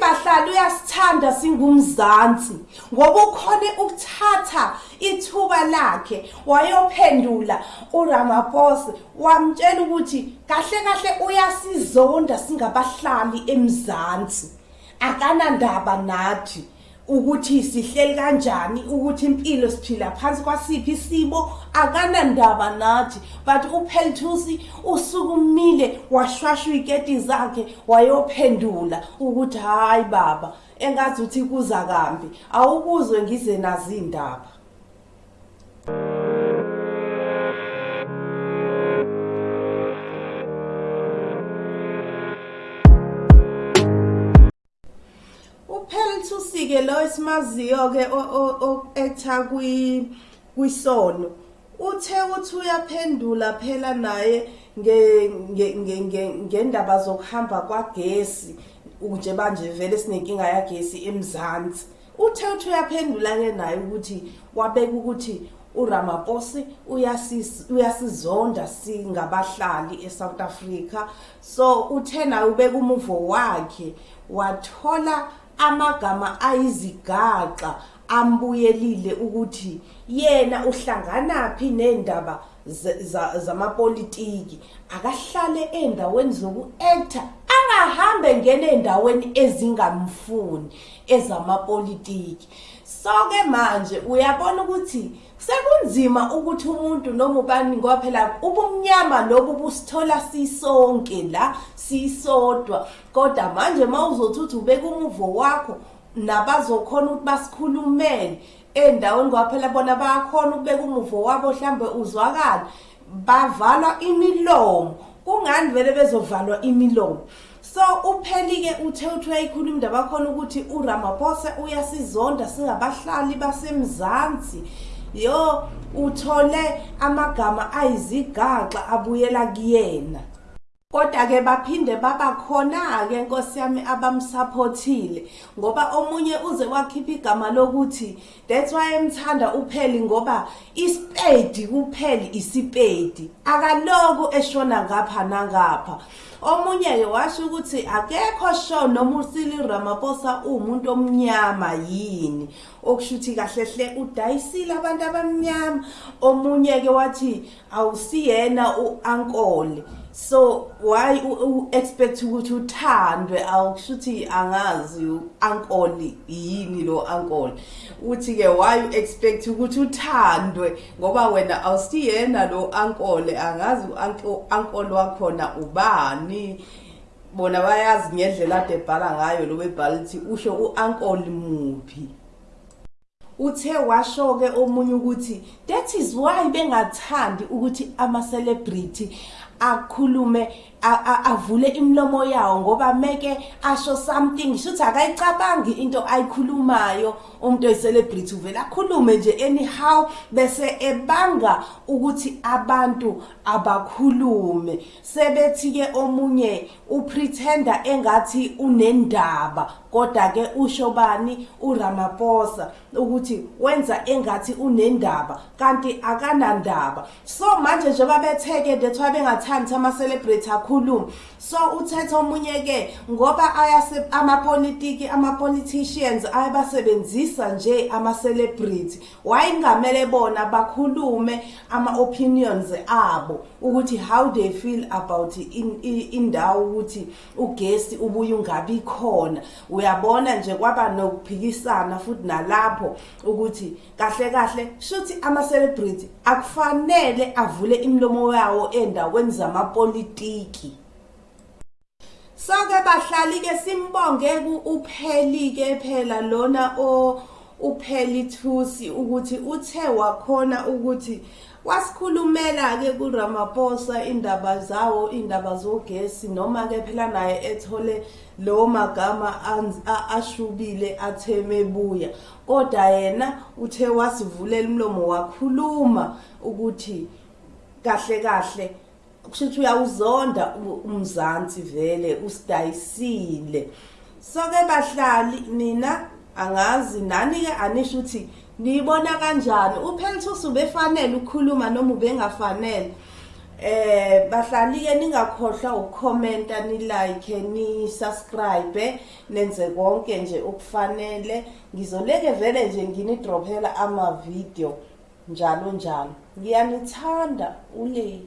bahlali uyasithanda singumzansi. Ngoba ukhone ukuthatha ithuba lakhe wayophendula uRamaphosa wamtshela ukuthi kahle kahle uyasizonda singabahlali emzansi. Akanandaba nathi. Ukuthi sihleli kanjani ukuthi impilo siphila phansi kwasiphi isibo akanandaba nathi. But uphelthusi usukumile washwashwa iketi zakhe wayophendula ukuthi hayi baba engathi uthi kuza kambi awukuzwe ngize nazi indaba uPelthusi-ke lo esimaziyo-ke o-actor kwisono. Uthe uthi uyaphendula phela naye ngendaba zokuhamba kwagesi nje manje vele sinenkinga yagesi emzansi. Uthe uthi uyaphendula-ke naye ukuthi wabeka ukuthi uRamaphosa uyasizonda singabahlali eSouth Africa. So uthe naye ubeka umuvo wakhe wathola amagama ayizigaxa ambuyelile ukuthi yena uhlangana phi nendaba zamapolitiki. Akahlale endaweni zoku-actor angahambe ngene endaweni ezingamfuni ezamapolitiki. So-ke manje uyabona ukuthi sekunzima ukuthi umuntu noma ubani ngoba phela ubumnyama lobu busithola sisonke la sisodwa. Kodwa manje mawuzothi uthi ubeka umuvo wakho nabazokhona ukuthi basikhulumele. Endaweni ngoba phela bona bayakhona ukubeka umuvo wabo mhlambe uzwakala bavalwa imilomo. Kungani vele bezovalwa imilomo? So upheli-ke uthe uthi uyayikhuluma indaba yakhona ukuthi uramaphosa uyasizonda singabahlali basemzansi. Yo uthole amagama ayizigaxa abuyela kuyena. Kodwa-ke baphinde babakhona-ke nkosi yami abamsaphothile ngoba omunye uze wakhipha igama lokuthi that's why emthanda upheli ngoba isipedi kupheli isipedi. Akaloku eshona ngapha nangapha. Omunye-ke washo ukuthi akekho sho noma usili Ramaphosa umuntu omnyama yini. Okushuthi kahle hle udayisile abantu abamnyama. Omunye-ke wathi awusiyena u-ankole so why u-expect ukuthi uthandwe awukushuthi angazi u-ankoli yini lo ankoli uthi-ke why u-expect ukuthi uthandwe ngoba wena awusiyena lo ankole angazi u-ankoli wakhona ubani. Bona bayazi ngendlela ade ebhala ngayo lo webhala lithi usho u-ankoli muphi. Uthe washo-ke omunye ukuthi that is why bengathandi ukuthi ama-celebrity akhulume avule imlomo yawo ngoba meke asho something shuthi akayicabangi into ayikhulumayo. Umuntu oyicelebrity uvela akhulume nje anyhow bese ebanga ukuthi abantu abakhulume. Sebethi ke omunye upretender engathi unendaba kodwa ke usho bani? uRamaphosa ukuthi wenza engathi unendaba. Kanti akanandaba. So manje njengoba betheke ndethwa bengathandi ama celebrity akhuluma so uthetha omunye ke ngoba amapolitiki ama politicians ayabasebenzisa nje ama celebrity wayingamele bona bakhulume ama opinions abo ukuthi how they feel about indawo ukuthi ugesi ubuye ungabi khona? Uyabona nje kwaba nokuphikisana futhi nalapho ukuthi kahle kahle shuthi ama celebrity akufanele avule imlomo yawo endaweni zamapolitiki. Sonke bahlali ke simbonge upheli ke phela lona o upheli thusi ukuthi uthe wakhona ukuthi wasikhulumela ke kuRamaphosa indaba zawo indaba zogesi noma ke phela naye ethole lo magama ashubile atheme buya. Kodwa yena uthe wasivulela umlomo wakhuluma ukuthi kahle kahle kushuthi uyawuzonda umzansi vele usidayisile. So ke bahlali nina angazi nani ke anisho ukuthi niyibona kanjani? Uphelithusi ubefanele ukukhuluma noma ubengafanele eh bahlali ke ningakhohlwa ukukhomenta ni like ni subscribe nenze konke nje okufanele. Ngizoleke vele nje ngini drophela ama video njalo njalo. Ngiyanithanda ule